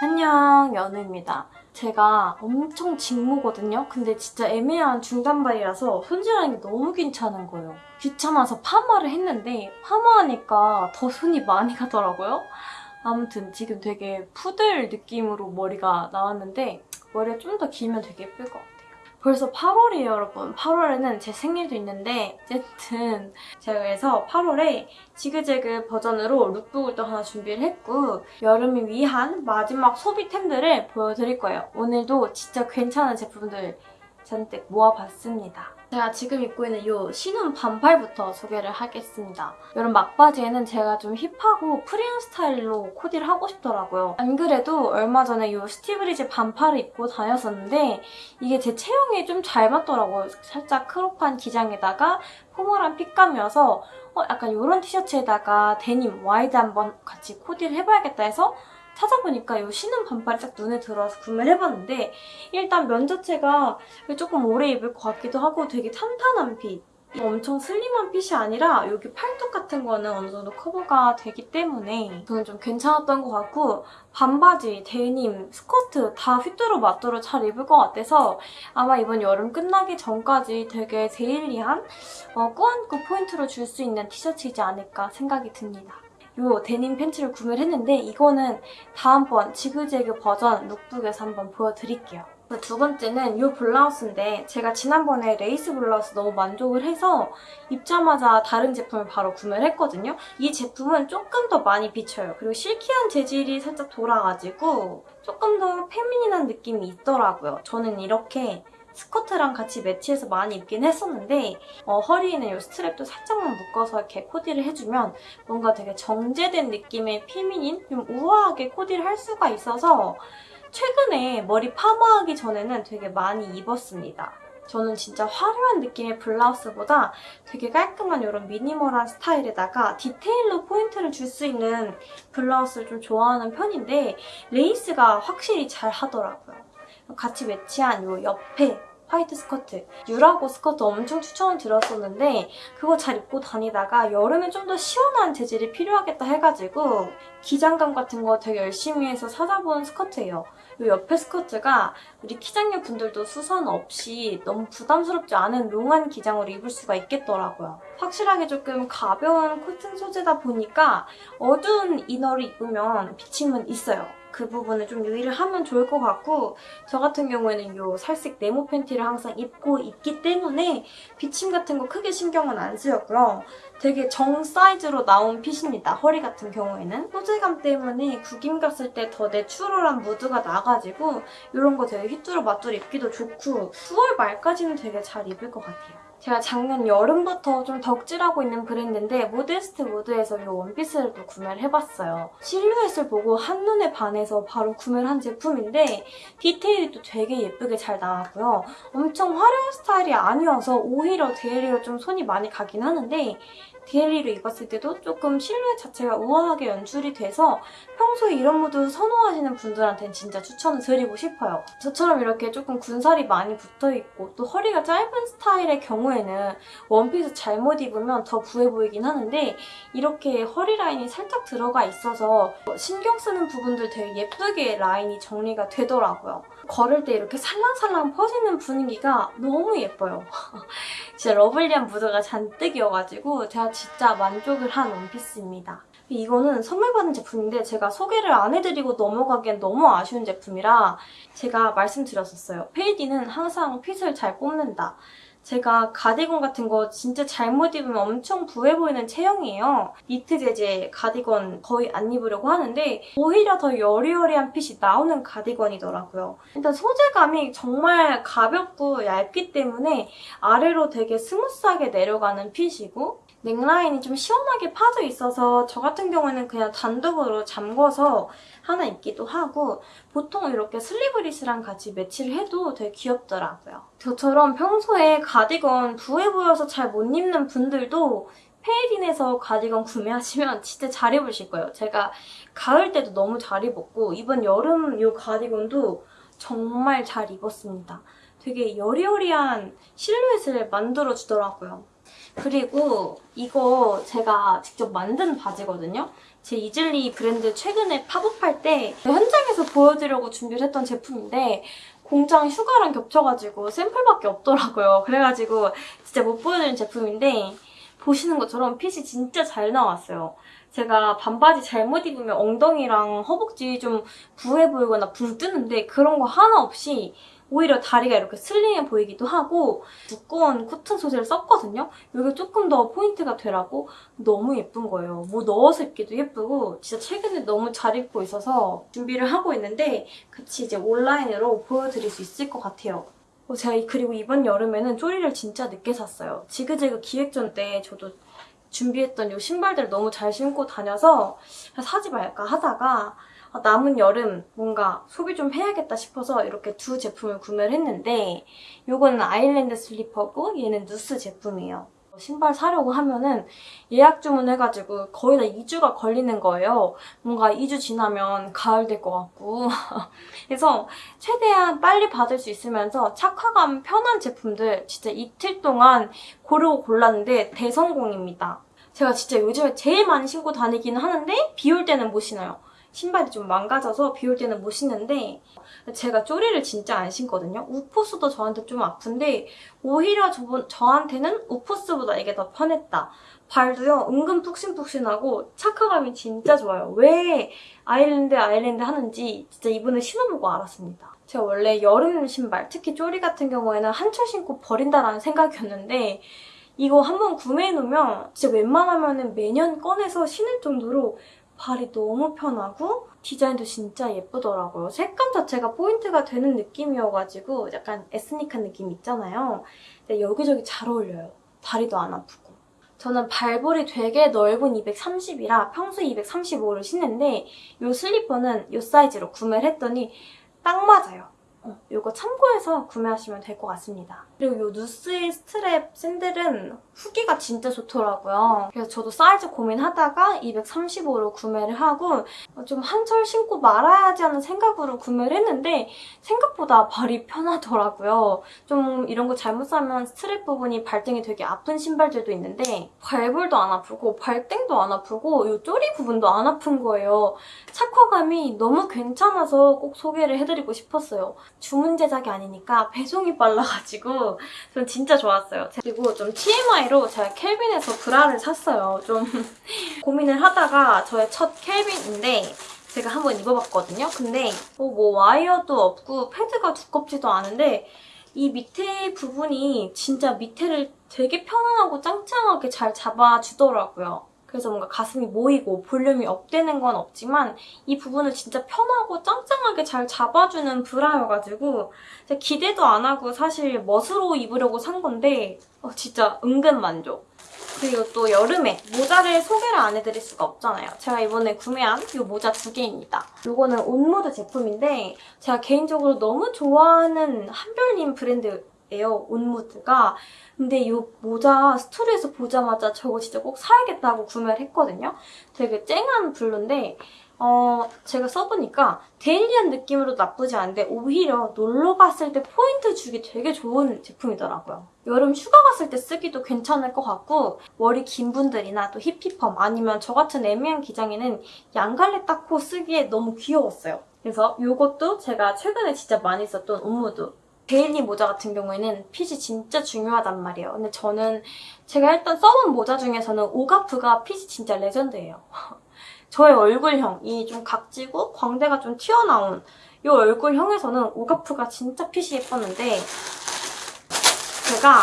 안녕 연우입니다. 제가 엄청 직모거든요. 근데 진짜 애매한 중단발이라서 손질하는 게 너무 귀찮은 거예요. 귀찮아서 파마를 했는데 파마하니까 더 손이 많이 가더라고요. 아무튼 지금 되게 푸들 느낌으로 머리가 나왔는데 머리가 좀 더 길면 되게 예쁠 것 같아요. 벌써 8월이에요, 여러분. 8월에는 제 생일도 있는데 어쨌든 제가 그래서 8월에 지그재그 버전으로 lookbook을 또 하나 준비를 했고 여름을 위한 마지막 소비템들을 보여드릴 거예요. 오늘도 진짜 괜찮은 제품들 잔뜩 모아봤습니다. 제가 지금 입고 있는 이 신혼 반팔부터 소개를 하겠습니다. 여름 막바지에는 제가 좀 hip하고 free한 스타일로 코디를 하고 싶더라고요. 안 그래도 얼마 전에 이 스티브리즈 반팔을 입고 다녔었는데 이게 제 체형에 좀 잘 맞더라고요. 살짝 crop한 기장에다가 formal한 fit감이어서 어, 약간 이런 티셔츠에다가 데님 wide 한번 같이 코디를 해봐야겠다 해서 찾아보니까 이 신은 반팔이 딱 눈에 들어와서 구매를 해봤는데 일단 면 자체가 조금 오래 입을 것 같기도 하고 되게 탄탄한 fit 엄청 slim한 fit이 아니라 여기 팔뚝 같은 거는 어느 정도 커버가 되기 때문에 저는 좀 괜찮았던 것 같고 반바지, 데님, 스커트 다 휘뚜루 마뚜루 잘 입을 것 같아서 아마 이번 여름 끝나기 전까지 되게 daily한 어, 꾸안꾸 포인트를 줄수 있는 티셔츠이지 않을까 생각이 듭니다. 이 데님 팬츠를 구매를 했는데 이거는 다음번 지그재그 버전 lookbook에서 한번 보여드릴게요. 두 번째는 이 블라우스인데 제가 지난번에 레이스 블라우스 너무 만족을 해서 입자마자 다른 제품을 바로 구매를 했거든요. 이 제품은 조금 더 많이 비쳐요. 그리고 silky한 재질이 살짝 돌아가지고 조금 더 feminine한 느낌이 있더라고요. 저는 이렇게 스커트랑 같이 매치해서 많이 입긴 했었는데 어, 허리에는 이 strap도 살짝만 묶어서 이렇게 코디를 해주면 뭔가 되게 정제된 느낌의 feminine, 좀 우아하게 코디를 할 수가 있어서 최근에 머리 파마하기 전에는 되게 많이 입었습니다. 저는 진짜 화려한 느낌의 블라우스보다 되게 깔끔한 이런 minimal한 스타일에다가 디테일로 포인트를 줄 수 있는 블라우스를 좀 좋아하는 편인데 레이스가 확실히 잘 하더라고요. 같이 매치한 이 옆에 화이트 스커트. 유라고 스커트 엄청 추천을 드렸었는데 그거 잘 입고 다니다가 여름에 좀 더 시원한 재질이 필요하겠다 해가지고 기장감 같은 거 되게 열심히 해서 찾아본 스커트예요. 이 옆에 스커트가 우리 키작녀 분들도 수선 없이 너무 부담스럽지 않은 long한 기장으로 입을 수가 있겠더라고요. 확실하게 조금 가벼운 cotton 소재다 보니까 어두운 inner를 입으면 비침은 있어요. 그 부분을 좀 유의를 하면 좋을 것 같고 저 같은 경우에는 이 살색 네모 팬티를 항상 입고 있기 때문에 비침 같은 거 크게 신경은 안 쓰였고요. 되게 정 사이즈로 나온 fit입니다. 허리 같은 경우에는. 소재감 때문에 구김 갔을 때 더 내추럴한 무드가 나가 지고 이런 거 되게 휘뚜루 마뚜루 입기도 좋고 9월 말까지는 되게 잘 입을 것 같아요. 제가 작년 여름부터 좀 덕질하고 있는 브랜드인데 모데스트 모드에서 이 원피스를 또 구매를 해봤어요. 실루엣을 보고 한눈에 반해서 바로 구매를 한 제품인데 디테일이 또 되게 예쁘게 잘 나왔고요. 엄청 화려한 스타일이 아니어서 오히려 daily로 좀 손이 많이 가긴 하는데 daily로 입었을 때도 조금 실루엣 자체가 우아하게 연출이 돼서 평소에 이런 무드 선호하시는 분들한테는 진짜 추천을 드리고 싶어요. 저처럼 이렇게 조금 군살이 많이 붙어있고 또 허리가 짧은 스타일의 경우 에는 원피스 잘못 입으면 더 부해 보이긴 하는데 이렇게 허리 라인이 살짝 들어가 있어서 신경 쓰는 부분들 되게 예쁘게 라인이 정리가 되더라고요. 걸을 때 이렇게 살랑살랑 퍼지는 분위기가 너무 예뻐요. 진짜 러블리한 무드가 잔뜩이어가지고 제가 진짜 만족을 한 원피스입니다. 이거는 선물 받은 제품인데 제가 소개를 안 해드리고 넘어가기엔 너무 아쉬운 제품이라 제가 말씀드렸었어요. 페이디는 항상 fit을 잘 뽑는다. 제가 가디건 같은 거 진짜 잘못 입으면 엄청 부해 보이는 체형이에요. 니트 재질 가디건 거의 안 입으려고 하는데 오히려 더 여리여리한 핏이 나오는 가디건이더라고요. 일단 소재감이 정말 가볍고 얇기 때문에 아래로 되게 스무스하게 내려가는 fit이고 넥라인이 좀 시원하게 파져 있어서 저 같은 경우에는 그냥 단독으로 잠궈서 하나 입기도 하고 보통 이렇게 슬리브리스랑 같이 매치를 해도 되게 귀엽더라고요. 저처럼 평소에 가디건 부해 보여서 잘 못 입는 분들도 페이딘에서 가디건 구매하시면 진짜 잘 입으실 거예요. 제가 가을 때도 너무 잘 입었고 이번 여름 이 가디건도 정말 잘 입었습니다. 되게 여리여리한 실루엣을 만들어주더라고요. 그리고 이거 제가 직접 만든 바지거든요. 제 이즐리 브랜드 최근에 팝업할 때 현장에서 보여드리려고 준비를 했던 제품인데 공장 휴가랑 겹쳐가지고 샘플밖에 없더라고요. 그래가지고 진짜 못 보여드린 제품인데 보시는 것처럼 핏이 진짜 잘 나왔어요. 제가 반바지 잘못 입으면 엉덩이랑 허벅지 좀 부해 보이거나 붕 뜨는데 그런 거 하나 없이 오히려 다리가 이렇게 슬림해 보이기도 하고 두꺼운 코튼 소재를 썼거든요. 이게 조금 더 포인트가 되라고 너무 예쁜 거예요. 뭐 넣어서 입기도 예쁘고 진짜 최근에 너무 잘 입고 있어서 준비를 하고 있는데 같이 이제 온라인으로 보여드릴 수 있을 것 같아요. 어, 제가 이- 그리고 이번 여름에는 쪼리를 진짜 늦게 샀어요. 지그재그 기획전 때 저도 준비했던 이 신발들을 너무 잘 신고 다녀서 사지 말까 하다가 아, 남은 여름 뭔가 소비 좀 해야겠다 싶어서 이렇게 두 제품을 구매를 했는데 이거는 아일랜드 슬리퍼고 얘는 누스 제품이에요. 신발 사려고 하면은 예약 주문해가지고 거의 다 2주가 걸리는 거예요. 뭔가 2주 지나면 가을 될 것 같고. 그래서 최대한 빨리 받을 수 있으면서 착화감 편한 제품들 진짜 이틀 동안 고르고 골랐는데 대성공입니다. 제가 진짜 요즘에 제일 많이 신고 다니기는 하는데 비 올 때는 못 신어요. 신발이 좀 망가져서 비 올 때는 못 신는데 제가 쪼리를 진짜 안 신거든요. 우포스도 저한테 좀 아픈데 오히려 저, 저한테는 우포스보다 이게 더 편했다. 발도요 은근 푹신푹신하고 착화감이 진짜 좋아요. 왜 아일랜드 아일랜드 하는지 진짜 이번에 신어보고 알았습니다. 제가 원래 여름 신발, 특히 쪼리 같은 경우에는 한철 신고 버린다라는 생각이었는데 이거 한번 구매해놓으면 진짜 웬만하면 매년 꺼내서 신을 정도로 발이 너무 편하고 디자인도 진짜 예쁘더라고요. 색감 자체가 포인트가 되는 느낌이어가지고 약간 에스닉한 느낌 있잖아요. 근데 여기저기 잘 어울려요. 다리도 안 아프고. 저는 발볼이 되게 넓은 230이라 평소 235를 신는데 이 슬리퍼는 이 사이즈로 구매를 했더니 딱 맞아요. 어, 이거 참고해서 구매하시면 될 것 같습니다. 그리고 이 누스의 스트랩 샌들은 후기가 진짜 좋더라고요. 그래서 저도 사이즈 고민하다가 235로 구매를 하고 좀 한철 신고 말아야지 하는 생각으로 구매를 했는데 생각보다 발이 편하더라고요. 좀 이런 거 잘못 사면 스트랩 부분이 발등이 되게 아픈 신발들도 있는데 발볼도 안 아프고 발등도 안 아프고 이 쪼리 부분도 안 아픈 거예요. 착화감이 너무 괜찮아서 꼭 소개를 해드리고 싶었어요. 주문 제작이 아니니까 배송이 빨라가지고 전 진짜 좋았어요. 그리고 좀 TMI로 제가 켈빈에서 브라를 샀어요. 좀 고민을 하다가 저의 첫 켈빈인데 제가 한번 입어봤거든요. 근데 어, 뭐 와이어도 없고 패드가 두껍지도 않은데 이 밑에 부분이 진짜 밑에를 되게 편안하고 짱짱하게 잘 잡아주더라고요. 그래서 뭔가 가슴이 모이고 볼륨이 업되는 건 없지만 이 부분을 진짜 편하고 짱짱하게 잘 잡아주는 브라여가지고 기대도 안 하고 사실 멋으로 입으려고 산 건데 어, 진짜 은근 만족. 그리고 또 여름에 모자를 소개를 안 해드릴 수가 없잖아요. 제가 이번에 구매한 이 모자 두 개입니다. 이거는 온무드 제품인데 제가 개인적으로 너무 좋아하는 한별님 브랜드 예요. 온무드가. 근데 이 모자 스토리에서 보자마자 저거 진짜 꼭 사야겠다고 구매를 했거든요. 되게 쨍한 블루인데 어, 제가 써보니까 데일리한 느낌으로 나쁘지 않은데 오히려 놀러 갔을 때 포인트 주기 되게 좋은 제품이더라고요. 여름 휴가 갔을 때 쓰기도 괜찮을 것 같고 머리 긴 분들이나 또 히피펌 아니면 저 같은 애매한 기장에는 양갈래 땋고 쓰기에 너무 귀여웠어요. 그래서 이것도 제가 최근에 진짜 많이 썼던 온무드 daily 모자 같은 경우에는 fit이 진짜 중요하단 말이에요. 근데 저는 제가 일단 써본 모자 중에서는 오가프가 fit이 진짜 레전드예요. 저의 얼굴형이 좀 각지고 광대가 좀 튀어나온 이 얼굴형에서는 오가프가 진짜 fit이 예뻤는데 제가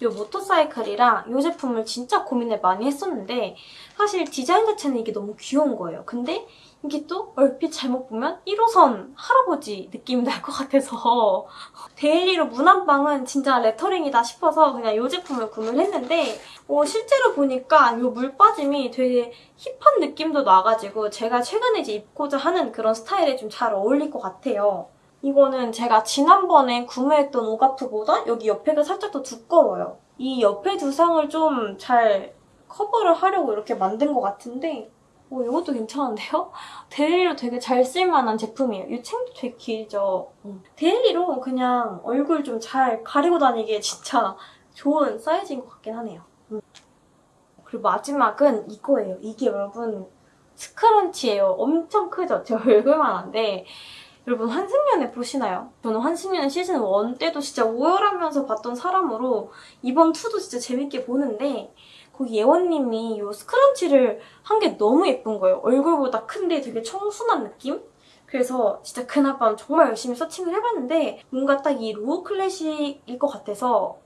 이 모터사이클이랑 이 제품을 진짜 고민을 많이 했었는데 사실 디자인 자체는 이게 너무 귀여운 거예요. 근데 이게 또 얼핏 잘못 보면 1호선 할아버지 느낌이 날 것 같아서 daily로 무난한 건 진짜 레터링이다 싶어서 그냥 이 제품을 구매를 했는데 어, 실제로 보니까 이 물빠짐이 되게 힙한 느낌도 나가지고 제가 최근에 이제 입고자 하는 그런 스타일에 좀 잘 어울릴 것 같아요. 이거는 제가 지난번에 구매했던 오가프보다 여기 옆에가 살짝 더 두꺼워요. 이 옆에 두상을 좀 잘 커버를 하려고 이렇게 만든 것 같은데 오, 이것도 괜찮은데요? daily로 되게 잘 쓸만한 제품이에요. 이 챙도 되게 길죠? 음. daily로 그냥 얼굴 좀 잘 가리고 다니기에 진짜 좋은 사이즈인 것 같긴 하네요. 음. 그리고 마지막은 이거예요. 이게 여러분 scrunchie예요. 엄청 크죠? 제 얼굴만한데 여러분 환승연애 보시나요? 저는 환승연애 시즌 1 때도 진짜 오열하면서 봤던 사람으로 이번 2도 진짜 재밌게 보는데 거기 예원님이 이 scrunchie를 한 게 너무 예쁜 거예요. 얼굴보다 큰데 되게 청순한 느낌? 그래서 진짜 그날 밤 정말 열심히 searching을 해봤는데 뭔가 딱 이 로우 클래식일 것 같아서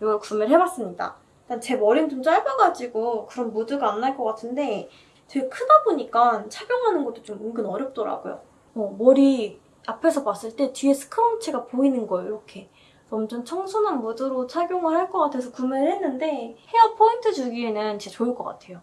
이걸 구매를 해봤습니다. 일단 제 머리는 좀 짧아가지고 그런 무드가 안 날 것 같은데 되게 크다 보니까 착용하는 것도 좀 은근 어렵더라고요. 어, 머리 앞에서 봤을 때 뒤에 scrunchie가 보이는 거예요, 이렇게. 엄청 청순한 무드로 착용을 할 것 같아서 구매를 했는데 헤어 포인트 주기에는 진짜 좋을 것 같아요.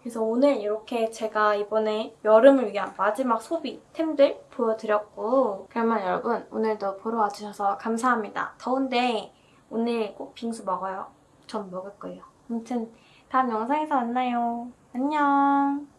그래서 오늘 이렇게 제가 이번에 여름을 위한 마지막 소비템들 보여드렸고 그러면 여러분 오늘도 보러 와주셔서 감사합니다. 더운데 오늘 꼭 빙수 먹어요. 전 먹을 거예요. 아무튼 다음 영상에서 만나요. 안녕.